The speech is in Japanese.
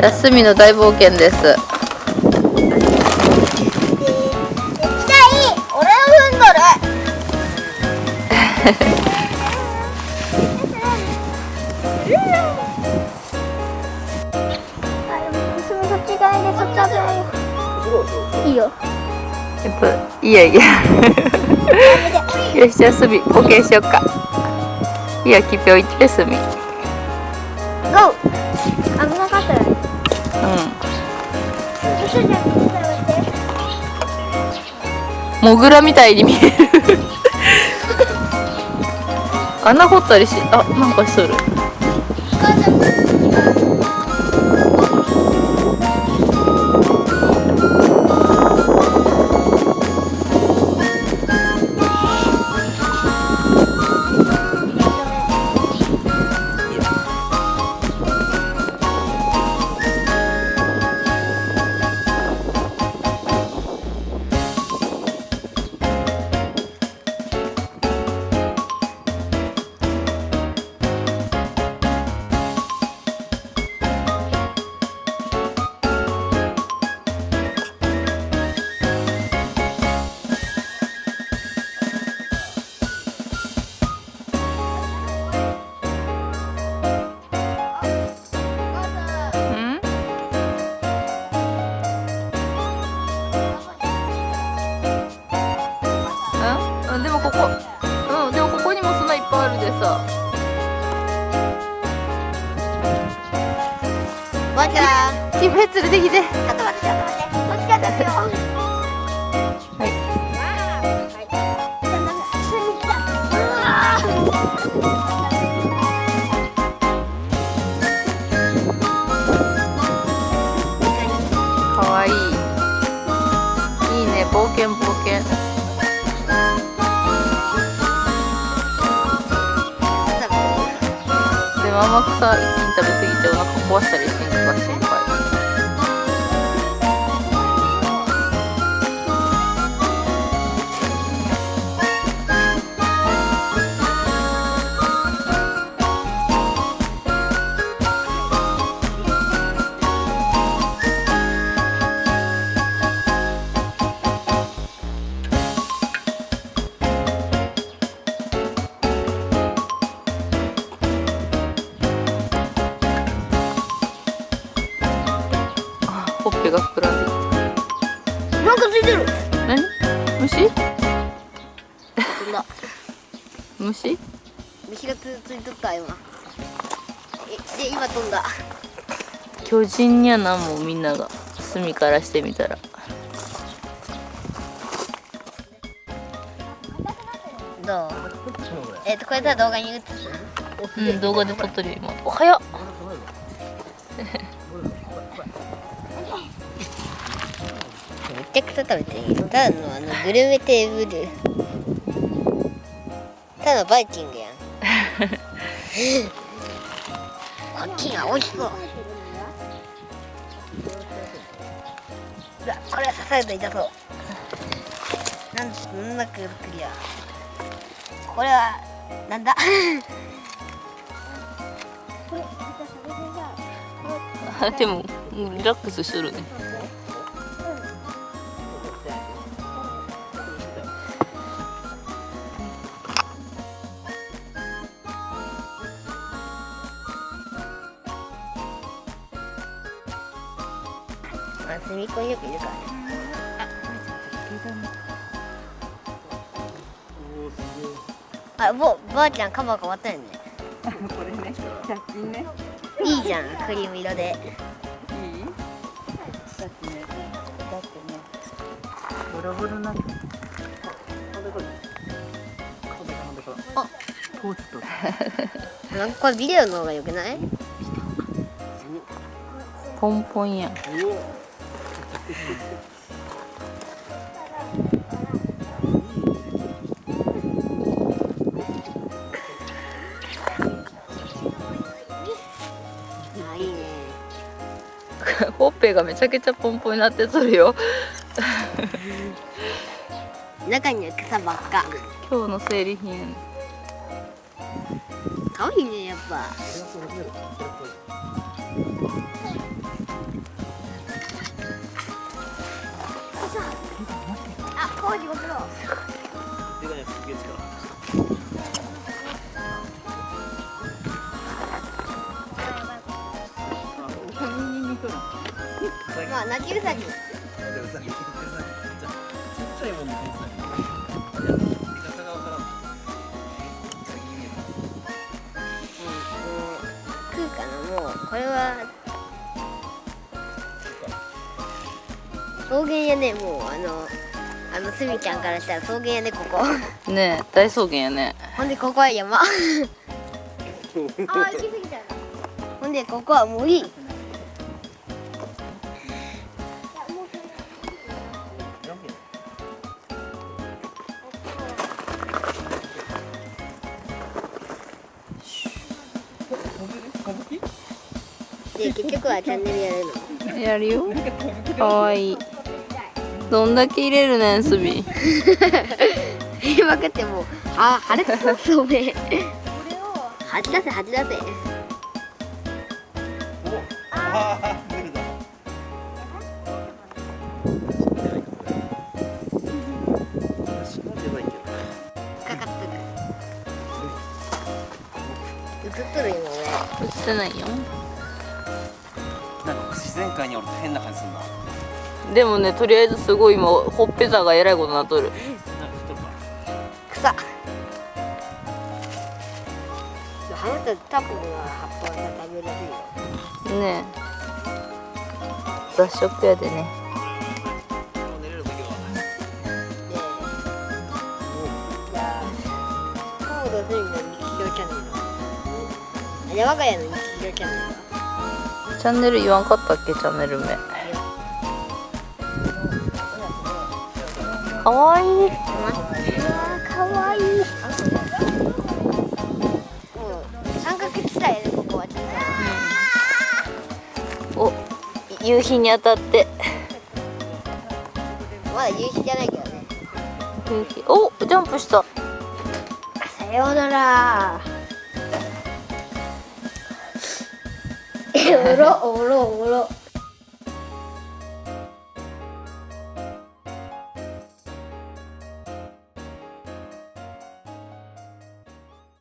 休みの大冒険です。じゃあいい俺の踏んどるいいよえっといやいや。よしじゃあすみ OK しよっか。いやきぴょいってすみ。ゴー危なかったよね。うん。モグラみたいに見える。穴掘ったりしあなんかしとる。ゃんキフェ連れてきてちょっと待ってちょっと待ってこっちだったよはいかわいい。いいね冒険冒険。でも甘くさ一気に食べ過ぎてお腹壊したりしんとか心配ほっぺが膨らんできなんかついてる。た何？虫？飛んだ虫？虫がつついとった今えで今飛んだ。巨人にゃなもうみんなが隅からしてみたら。どう？えっとこれさ動画に映す？うん動画で撮っとるよ今。おはよめちゃくちゃ食べていいただのあのグルメテーブル。ただのバイキングやん。こっちが美味しそうこれは刺さると痛そう。なんそんなくるクリアこれはなんだ？でもうんリラックスしとるねまあ、隅っこによくいるからね。あ、ぼ、ばあちゃんカバー変わったよね。これね、100均ね。いいじゃん、クリーム色で。いい？だってね、だってね、ボロボロなって。あ、トーチと。なんかこれビデオの方が良くない？ポンポンやん ほっぺがめちゃくちゃポンポンになってとるよ中には草ばっか。今日の生理品可愛いね、やっぱ。食うかな。もうこれは草原やねもうあのあのすみちゃんからしたら草原やねここ。ねえ大草原やね。ほんでここは山。あー行き過ぎたほんでここは森で結局はチャンネルやるの？やるよ。かわいい。どんだけ入れるねんすび入れまくってもうあ腫れてそうそうめ吐き出せ吐き出せあ映っとる今映ってないよ。なんか自然界におると変な感じするな。でもねとりあえずすごい今ほっぺたがえらいことになっとる。なんか太るか俺草。話すとタコの葉っぱが食べられるよ。ねえ。雑食やでねで我が家の日常チャンネルはチャンネル言わんかったっけ？チャンネル名。かわいい。うわかわいい。三角地帯やねここは。ちょっお夕日に当たって。とまだ夕日じゃないけどね。夕日。おジャンプした。さようならおろおろおろ